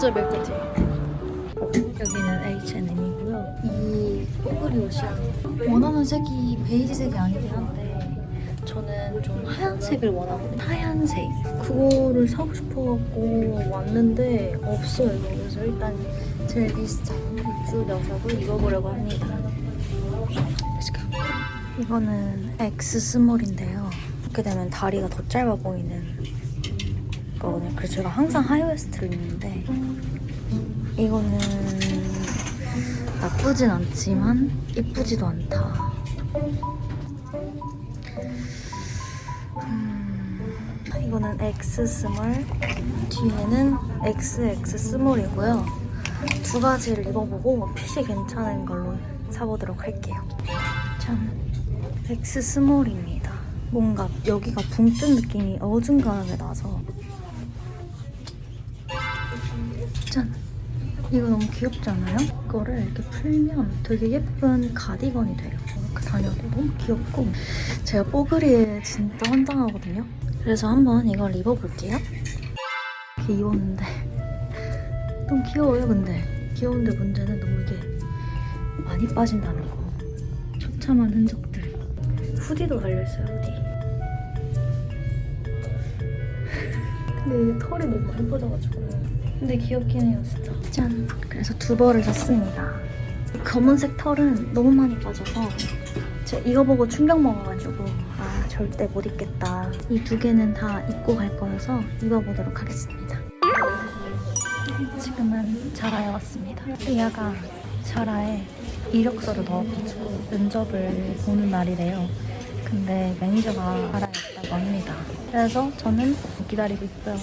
4유로 정도 해요. 로즈 밀크티. 여기는 H&M이고요. 이 뽀글이 옷이랑 원하는 색이 베이지색이 아니긴 한데 저는 좀 하얀색을 원하거든요. 하얀색. 그거를 사고 싶어갖고 왔는데 없어요. 그래서 일단 제일 비싼 굿즈 녀석을 입어보려고 합니다. 이거는 X 스몰인데요. 이렇게 되면 다리가 더 짧아 보이는 거거든요. 그래서 제가 항상 high waist를 입는데 이거는 나쁘진 않지만 이쁘지도 않다. 음, 이거는 X small, 뒤에는 XX small이고요. 두 가지를 입어보고 핏이 괜찮은 걸로 사보도록 할게요. 짠, X 스몰입니다. 뭔가 여기가 붕 뜬 느낌이 어중간하게 나서 짠! 이거 너무 귀엽지 않아요? 이거를 이렇게 풀면 되게 예쁜 가디건이 돼요. 이렇게 다녀도 너무 귀엽고 제가 뽀글이에 진짜 환장하거든요. 그래서 한번 이걸 입어볼게요. 이렇게 입었는데 너무 귀여워요, 근데. 귀여운데 문제는 너무 이게 많이 빠진다는 거. 처참한 흔적들. 후디도 달려있어요, 후디. 근데 이게 털이 너무 많이 빠져가지고. 근데 귀엽긴 해요, 진짜. 짠! 그래서 두 벌을 샀습니다. 이 검은색 털은 너무 많이 빠져서 제가 이거 보고 충격 먹어가지고 아 절대 못 입겠다. 이 두 개는 다 입고 갈 거여서 입어보도록 하겠습니다. 지금은 자라에 왔습니다. 리아가 자라에 이력서를 넣어가지고 면접을 보는 날이래요. 근데 매니저가 자라에 있다고 합니다. 그래서 저는 기다리고 있고요.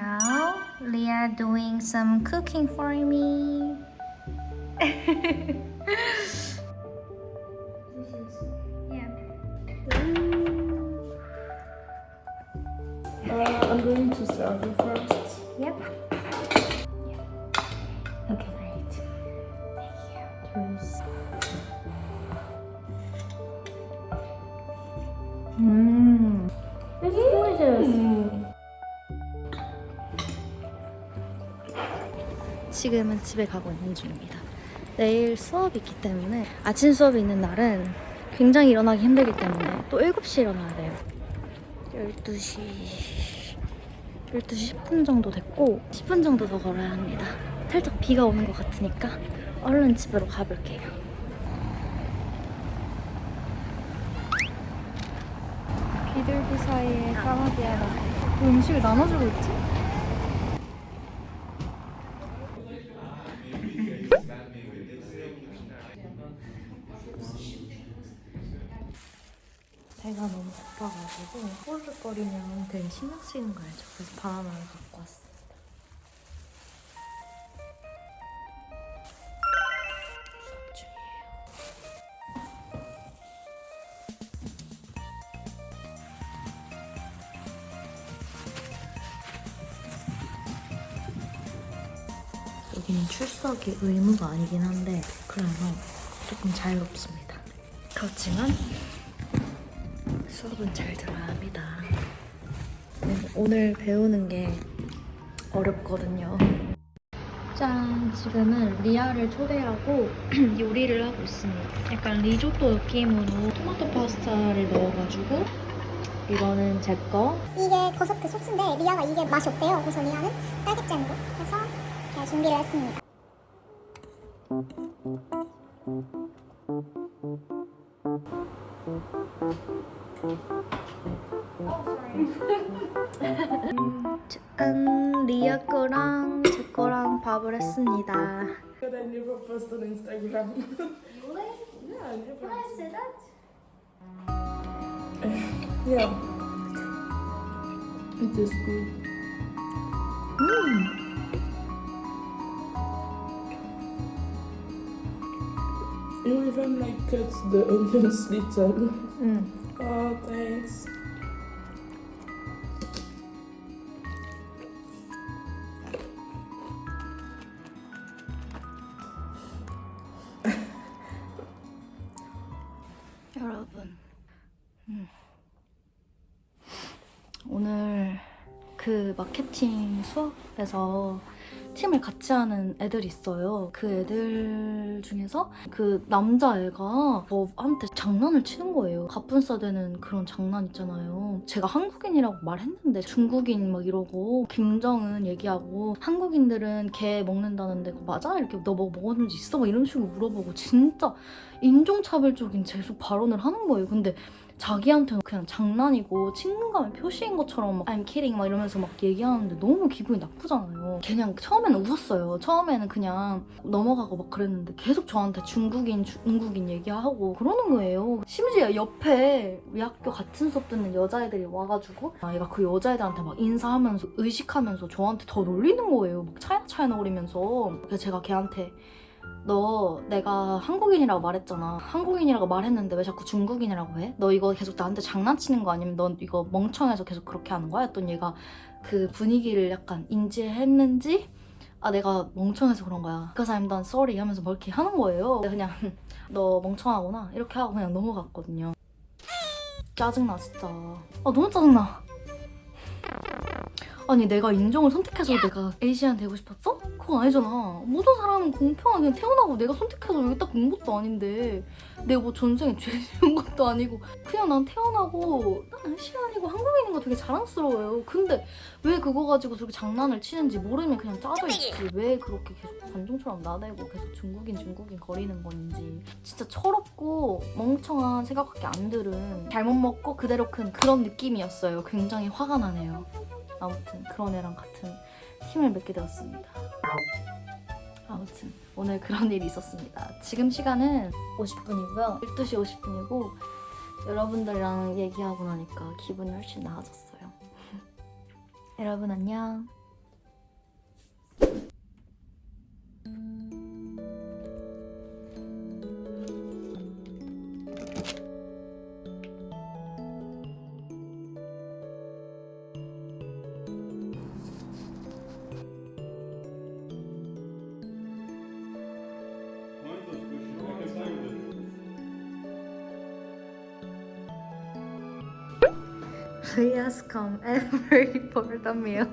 Now, Leah doing some cooking for me. Uh, I'm going to serve you first. Yep. 지금은 집에 가고 있는 중입니다. 내일 수업이 있기 때문에 아침 수업이 있는 날은 굉장히 일어나기 힘들기 때문에 또 7시에 일어나야 돼요. 12시 12시 10분 정도 됐고 10분 정도 더 걸어야 합니다. 살짝 비가 오는 것 같으니까 얼른 집으로 가볼게요. 비둘기 사이에 까마귀야가 음식을 나눠주고 있지? 배가 너무 고파가지고 호르륵거리면 되게 신경 쓰이는 거 알죠? 그래서 바나나를 갖고 중이에요. 여기는 출석이 의무가 아니긴 한데 그래서 조금 자유롭습니다. 그렇지만 수업은 잘 들어야 합니다. 네, 오늘 배우는 게 어렵거든요. 짠! 지금은 리아를 초대하고 요리를 하고 있습니다. 약간 리조또 느낌으로 토마토 파스타를 넣어가지고 이거는 제 거, 이게 버섯 그 소스인데 리아가 이게 맛이 없대요. 그래서 리아는 딸기잼으로 해서 이렇게 준비를 했습니다. 짠! 리아 거랑 제 거랑 밥을 했습니다. But I never post on Instagram. yeah, I never. Can I say that? Yeah. It is good. You even like cut the onions little. 응. Oh, thanks. 여러분, 음. 오늘 그 마케팅 수업에서 팀을 같이 하는 애들이 있어요. 그 애들 중에서 그 남자애가 저한테 장난을 치는 거예요. 갑분싸되는 그런 장난 있잖아요. 제가 한국인이라고 말했는데 중국인 막 이러고 김정은 얘기하고 한국인들은 개 먹는다는데 맞아? 이렇게 너 뭐 먹었는 지 있어? 막 이런 식으로 물어보고 진짜 인종차별적인 계속 발언을 하는 거예요. 근데 자기한테는 그냥 장난이고 친근감의 표시인 것처럼 막 I'm kidding 막 이러면서 막 얘기하는데 너무 기분이 나쁘잖아요. 그냥 처음에는 웃었어요. 처음에는 그냥 넘어가고 막 그랬는데 계속 저한테 중국인 중국인 얘기하고 그러는 거예요. 심지어 옆에 우리 학교 같은 수업 듣는 여자애들이 와가지고 아, 얘가 그 여자애들한테 막 인사하면서 의식하면서 저한테 더 놀리는 거예요. 막 차이나 차이나 거리면서 그래서 제가 걔한테 너 내가 한국인이라고 말했잖아. 한국인이라고 말했는데 왜 자꾸 중국인이라고 해? 너 이거 계속 나한테 장난치는 거 아니면 넌 이거 멍청해서 계속 그렇게 하는 거야? 했더니 얘가 그 분위기를 약간 인지했는지 아 내가 멍청해서 그런 거야. Because I'm done sorry 하면서 뭐 이렇게 하는 거예요. 그냥 너 멍청하구나 이렇게 하고 그냥 넘어갔거든요. 짜증나 진짜. 아 너무 짜증나. 아니 내가 인종을 선택해서 내가 에이시안 되고 싶었어? 그건 아니잖아. 모든 사람은 공평하게 태어나고 내가 선택해서 여기 딱 온 것도 아닌데 내가 뭐 전생에 죄 지은 것도 아니고 그냥 난 태어나고 난 아시안이고 한국인인 거 되게 자랑스러워요. 근데 왜 그거 가지고 저렇게 장난을 치는지 모르면 그냥 짜져 있지. 왜 그렇게 계속 관종처럼 나대고 계속 중국인 중국인 거리는 건지 진짜 철없고 멍청한 생각밖에 안 들은 잘못 먹고 그대로 큰 그런 느낌이었어요. 굉장히 화가 나네요. 아무튼 그런 애랑 같은 팀을 맺게 되었습니다. 아무튼 오늘 그런 일이 있었습니다. 지금 시간은 50분이고요. 12시 50분이고 여러분들이랑 얘기하고 나니까 기분이 훨씬 나아졌어요. 여러분 안녕. Please come every for the meal.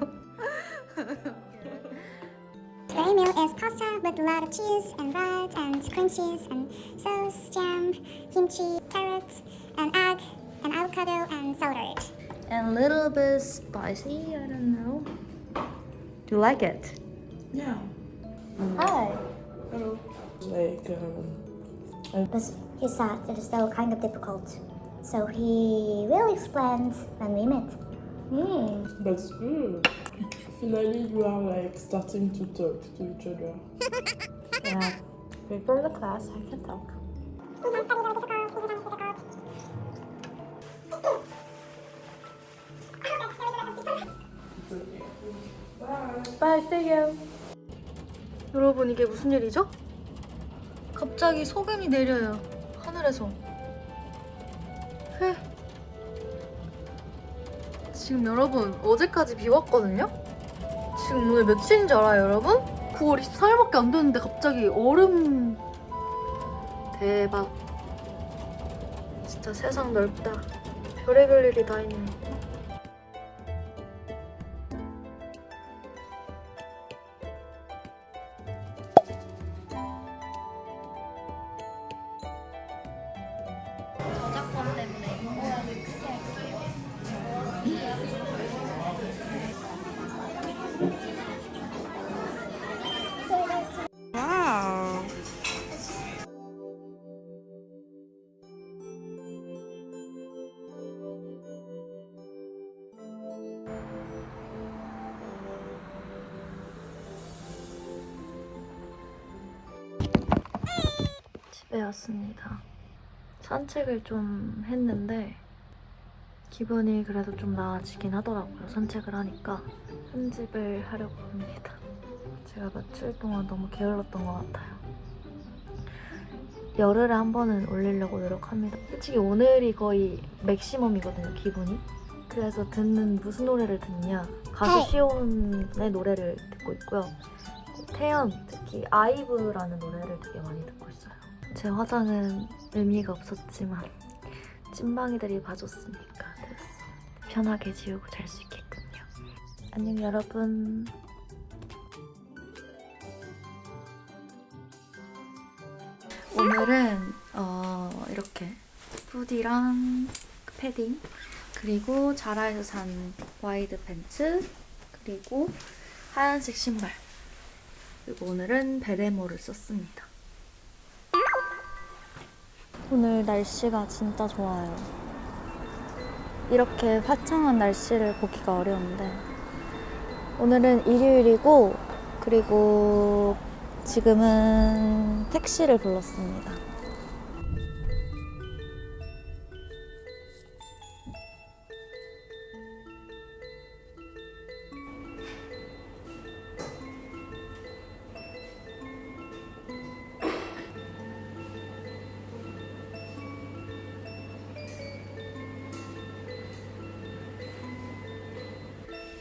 Today meal is pasta with a lot of cheese and bread and cream cheese and sauce, jam, kimchi, carrots, and egg, and avocado and celery. and a little bit spicy. I don't know. Do you like it? Yeah. Hi. Hello. Like, um, But he said it is still kind of difficult. So he will explain when we meet. hmm, that's good. Finally, you are like starting to talk to each other. Yeah. Before the class, I can talk. Bye, see you. 여러분 이게 무슨 일이죠? 갑자기 소금이 내려요 하늘에서. 회. 지금 여러분 어제까지 비 왔거든요? 지금 오늘 며칠인 줄 알아요 여러분? 9월 24일밖에 안 됐는데 갑자기 얼음 대박 진짜 세상 넓다 별의별 일이 다 있네 집에 왔습니다. 산책을 좀 했는데 기분이 그래도 좀 나아지긴 하더라고요. 산책을 하니까 편집을 하려고 합니다. 제가 며칠 동안 너무 게을렀던 것 같아요. 열흘에 한 번은 올리려고 노력합니다. 솔직히 오늘이 거의 맥시멈이거든요, 기분이. 그래서 듣는 무슨 노래를 듣냐? 가수 시온의 노래를 듣고 있고요. 태연, 특히 아이브라는 노래를 되게 많이 듣고 있어요. 제 화장은 의미가 없었지만 찐망이들이 봐줬으니까. 편하게 지우고 잘 수 있겠군요. 안녕 여러분. 오늘은 어, 이렇게 후디랑 패딩 그리고 자라에서 산 wide 팬츠 그리고 하얀색 신발 그리고 오늘은 베레모를 썼습니다. 오늘 날씨가 진짜 좋아요. 이렇게 화창한 날씨를 보기가 어려운데 오늘은 일요일이고 그리고 지금은 택시를 불렀습니다.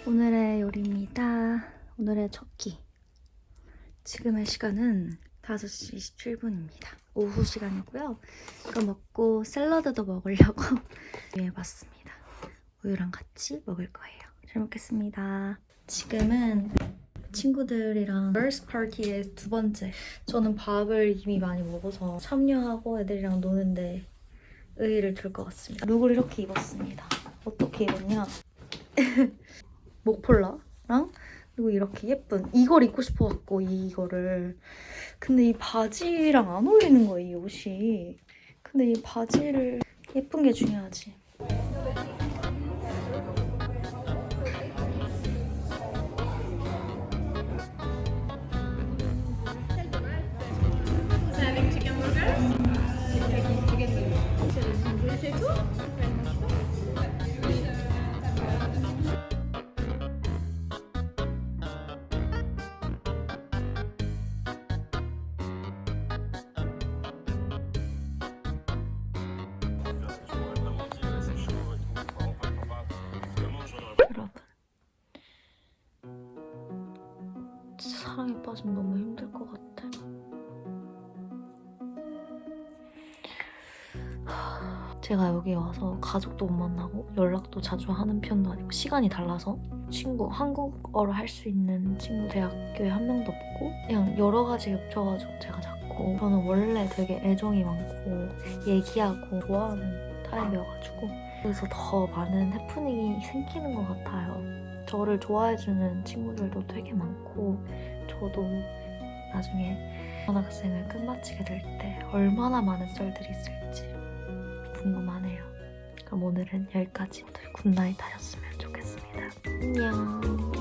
오늘의 요리입니다. 오늘의 첫 끼. 지금의 시간은 5시 27분입니다. 오후 시간이고요. 이거 먹고 샐러드도 먹으려고 준비해봤습니다. 우유랑 같이 먹을 거예요. 잘 먹겠습니다. 지금은 친구들이랑 first party의 두 번째. 저는 밥을 이미 많이 먹어서 참여하고 애들이랑 노는데 의의를 둘 것 같습니다. 룩을 이렇게 입었습니다. 어떻게 입었냐? 목폴라랑? 그리고 이렇게 예쁜 이걸 입고 싶어갖고 이거를. 근데 이 바지랑 안 어울리는 거예요 이 옷이. 근데 이 바지를 예쁜 게 중요하지 빠지면 너무 힘들 것 같아 제가 여기 와서 가족도 못 만나고 연락도 자주 하는 편도 아니고 시간이 달라서 친구 한국어를 할 수 있는 친구 대학교에 한 명도 없고 그냥 여러 가지 겹쳐가지고 제가 자꾸 저는 원래 되게 애정이 많고 얘기하고 좋아하는 타입이어가지고 그래서 더 많은 해프닝이 생기는 것 같아요. 저를 좋아해주는 친구들도 되게 많고 저도 나중에 전학생을 끝마치게 될 때 얼마나 많은 썰들이 있을지 궁금하네요. 그럼 오늘은 여기까지. 모두 good night 하셨으면 좋겠습니다. 안녕.